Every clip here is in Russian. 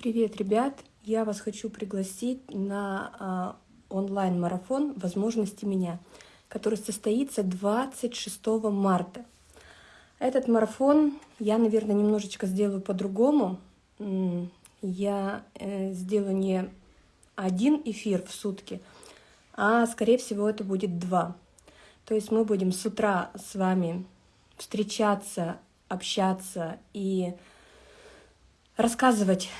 Привет, ребят! Я вас хочу пригласить на э, онлайн-марафон «Возможности меня», который состоится 26 марта. Этот марафон я, наверное, немножечко сделаю по-другому. Я э, сделаю не один эфир в сутки, а, скорее всего, это будет два. То есть мы будем с утра с вами встречаться, общаться и рассказывать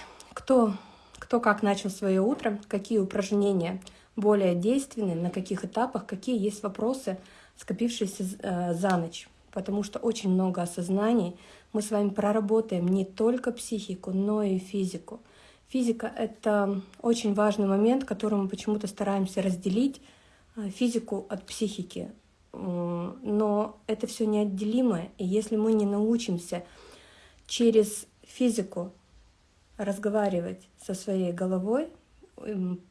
кто, кто как начал свое утро, какие упражнения более действенны, на каких этапах, какие есть вопросы, скопившиеся э, за ночь. Потому что очень много осознаний. Мы с вами проработаем не только психику, но и физику. Физика — это очень важный момент, который мы почему-то стараемся разделить, э, физику от психики. Но это все неотделимое. И если мы не научимся через физику разговаривать со своей головой,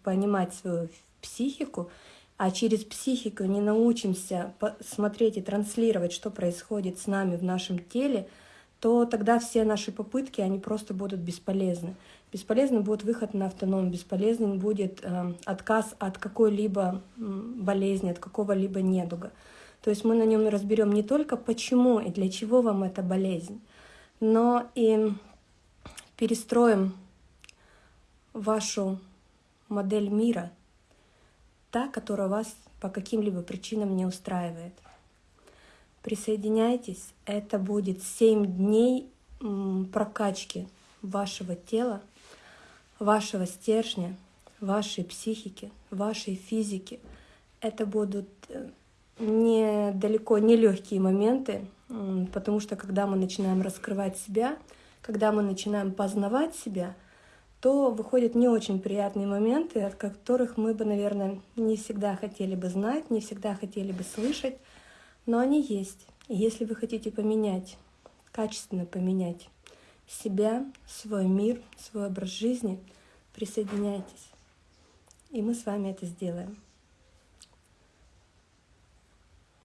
понимать свою психику, а через психику не научимся смотреть и транслировать, что происходит с нами в нашем теле, то тогда все наши попытки, они просто будут бесполезны. Бесполезный будет выход на автоном, бесполезным будет э, отказ от какой-либо болезни, от какого-либо недуга. То есть мы на нем разберем не только почему и для чего вам эта болезнь, но и перестроим вашу модель мира, та, которая вас по каким-либо причинам не устраивает. Присоединяйтесь, это будет 7 дней прокачки вашего тела, вашего стержня, вашей психики, вашей физики. Это будут э, не далеко не легкие моменты, потому что когда мы начинаем раскрывать себя, когда мы начинаем познавать себя, то выходят не очень приятные моменты, от которых мы бы, наверное, не всегда хотели бы знать, не всегда хотели бы слышать, но они есть. И если вы хотите поменять, качественно поменять себя, свой мир, свой образ жизни, присоединяйтесь. И мы с вами это сделаем.